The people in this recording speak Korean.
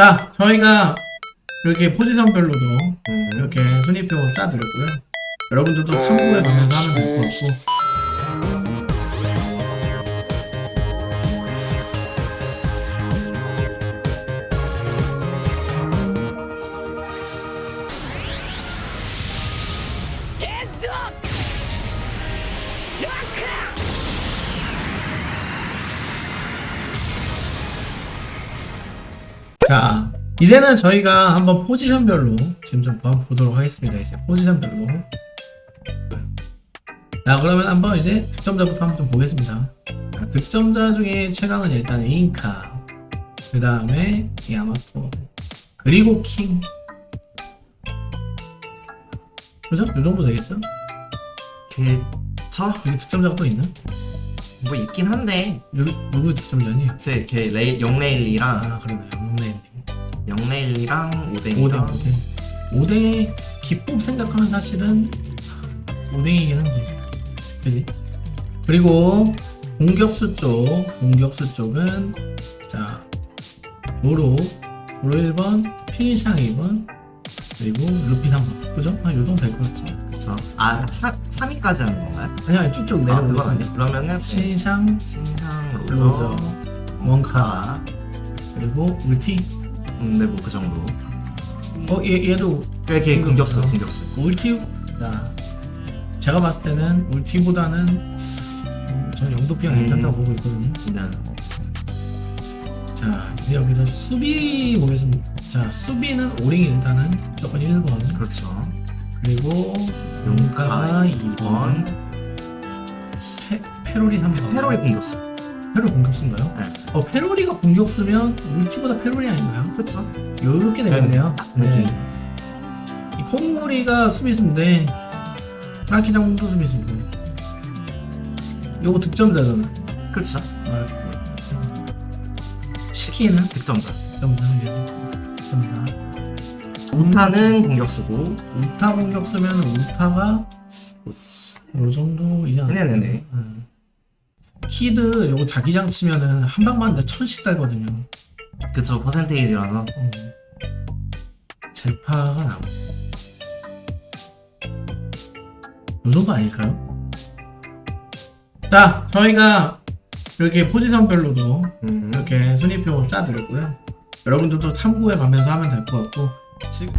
자, 저희가 이렇게 포지션별로도 음. 이렇게 순위표 짜드렸고요. 여러분들도 참고해 가면서 하면 될 것 같고. 자, 이제는 저희가 한번 포지션별로 지금 좀 봐- 보도록 하겠습니다. 이제 포지션별로. 자, 그러면 한번 이제 득점자부터 한번 좀 보겠습니다. 자, 득점자 중에 최강은 일단 인카, 그 다음에 야마토, 그리고 킹. 그죠? 이 정도 되겠죠? 그쵸? 여기 득점자가 또 있나? 뭐 있긴 한데 누구, 누구 득점자니? 제걔 레이 영레일리랑 아, 그러네. 롱레인. 영레일리랑 5대, 오뎅이랑 5대. 5대 기법 생각하면 사실은 5대이긴 한데. 그지? 그리고 공격수 쪽, 공격수 쪽은 자, 조로, 조로 1번, 필샹 2번, 그리고 루피 3번. 그죠? 한 요 정도 될것 같지? 그쵸? 아 3위까지 하는 건가요? 아니, 아니, 쭉쭉 아 내려보고 그건 아니 있습니다. 그러면은 네. 신상, 신상 로저, 로저 원카, 그리고 울티. 음, 네 뭐 그 정도 어, 얘, 얘도 걔, 걔 공격수. 공격수 울티 자 제가 봤을 때는 울티보다는 음, 전 영도피가 음. 괜찮다고 보고 있거든요. 네. 자 이제 여기서 수비 보겠습니다. 자 수비는 오링이 일단은 무조건 1번 그렇죠 그리고 용카 2번 2번 페, 페로리 3번 페로리 공격수 페로 공격수인가요? 네. 어 페로리가 공격수면 울티보다 페로리 아닌가요? 그쵸? 요렇게 되겠네요. 네. 느낌. 이 콩무리가 수비수인데 라키 장군도 수비수고 요거 득점자잖아. 그렇죠 아, 시키는 득점자 득점자 득점자. 우타는 공격수고 우타 공격수면 우타가 요 정도이지 않나? 네네네. 응. 키드 요거 자기장 치면은 한 방만 데 천씩 달거든요. 그쵸 percentage라서 어. 제파가 나고. 요 정도 아닐까요? 자, 저희가 이렇게 포지션별로도 음. 이렇게 순위표 짜드렸고요. 여러분들도 참고해 가면서 하면 될 것 같고 지금